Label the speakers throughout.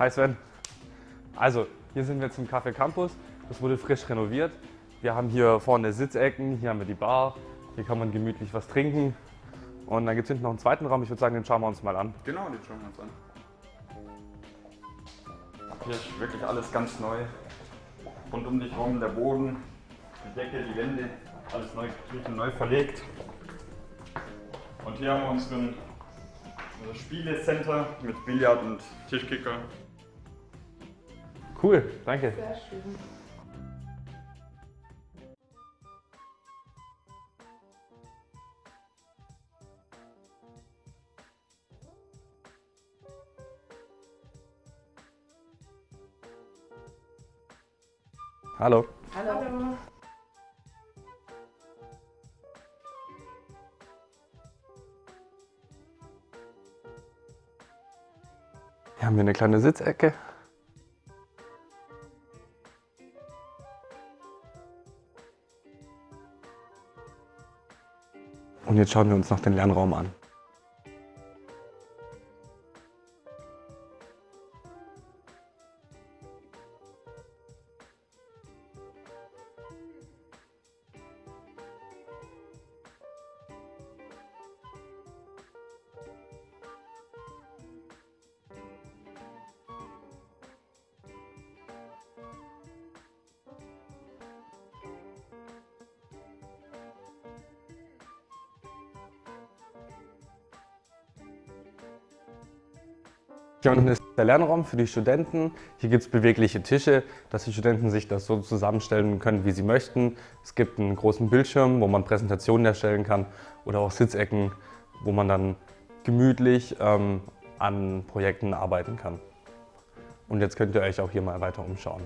Speaker 1: Hi Sven. Also, hier sind wir im Café Campus. Das wurde frisch renoviert. Wir haben hier vorne Sitzecken, hier haben wir die Bar. Hier kann man gemütlich was trinken. Und dann gibt es hinten noch einen zweiten Raum. Ich würde sagen, den schauen wir uns mal an.
Speaker 2: Genau, den schauen wir uns an. Hier ist wirklich alles ganz neu. Rund um dich rum der Boden, die Decke, die Wände, alles neu gestrichen, neu verlegt. Und hier haben wir unseren, unser Spielecenter mit Billard und Tischkicker.
Speaker 1: Cool, danke.
Speaker 3: Sehr schön.
Speaker 1: Hallo.
Speaker 3: Hallo.
Speaker 1: Hier haben wir eine kleine Sitzecke. Jetzt schauen wir uns noch den Lernraum an. Hier unten ist der Lernraum für die Studenten. Hier gibt es bewegliche Tische, dass die Studenten sich das so zusammenstellen können, wie sie möchten. Es gibt einen großen Bildschirm, wo man Präsentationen erstellen kann oder auch Sitzecken, wo man dann gemütlich ähm, an Projekten arbeiten kann. Und jetzt könnt ihr euch auch hier mal weiter umschauen.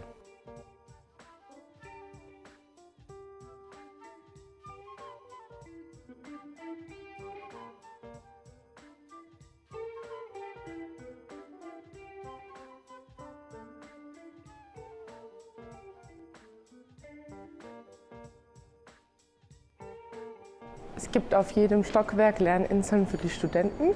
Speaker 3: Es gibt auf jedem Stockwerk Lerninseln für die Studenten.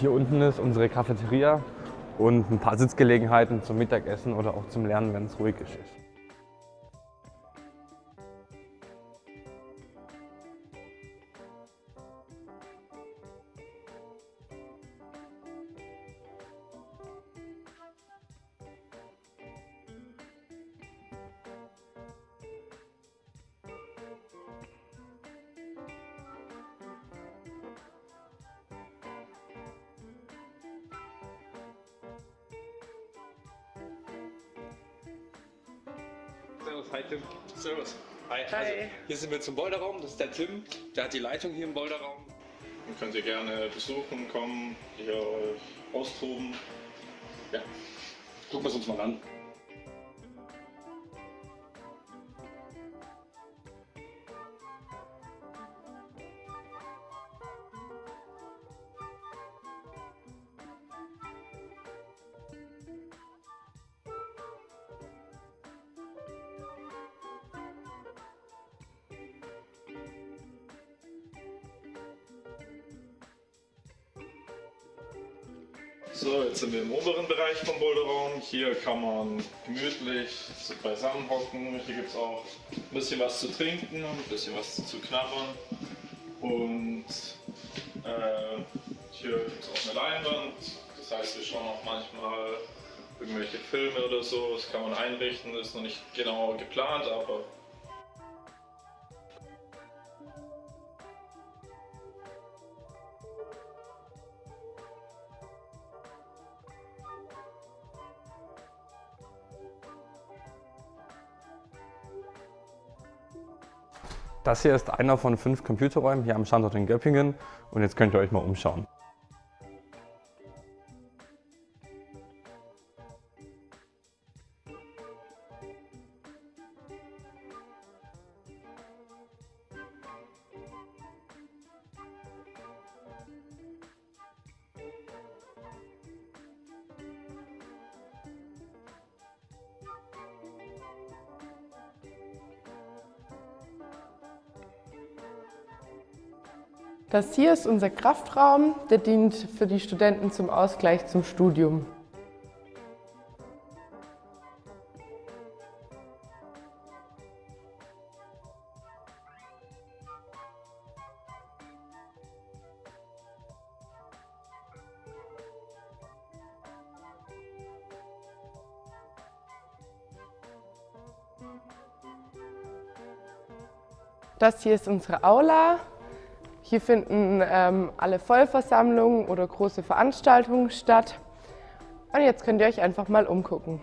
Speaker 1: Hier unten ist unsere Cafeteria und ein paar Sitzgelegenheiten zum Mittagessen oder auch zum Lernen, wenn es ruhig ist.
Speaker 4: Servus, hi Tim.
Speaker 5: Servus.
Speaker 4: Hi.
Speaker 3: Hi.
Speaker 4: Also, hier sind wir zum Boulderraum, das ist der Tim, der hat die Leitung hier im Boulderraum.
Speaker 2: Dann könnt ihr gerne besuchen, kommen, hier austoben.
Speaker 4: Ja, gucken wir es uns mal an.
Speaker 2: So, jetzt sind wir im oberen Bereich vom Boulderraum. Hier kann man gemütlich beisammen hocken. Hier gibt es auch ein bisschen was zu trinken, ein bisschen was zu knabbern. Und äh, hier gibt es auch eine Leinwand. Das heißt, wir schauen auch manchmal irgendwelche Filme oder so. Das kann man einrichten, das ist noch nicht genau geplant, aber
Speaker 1: Das hier ist einer von fünf Computerräumen hier am Standort in Göppingen und jetzt könnt ihr euch mal umschauen.
Speaker 3: Das hier ist unser Kraftraum, der dient für die Studenten zum Ausgleich zum Studium. Das hier ist unsere Aula. Hier finden ähm, alle Vollversammlungen oder große Veranstaltungen statt. Und jetzt könnt ihr euch einfach mal umgucken.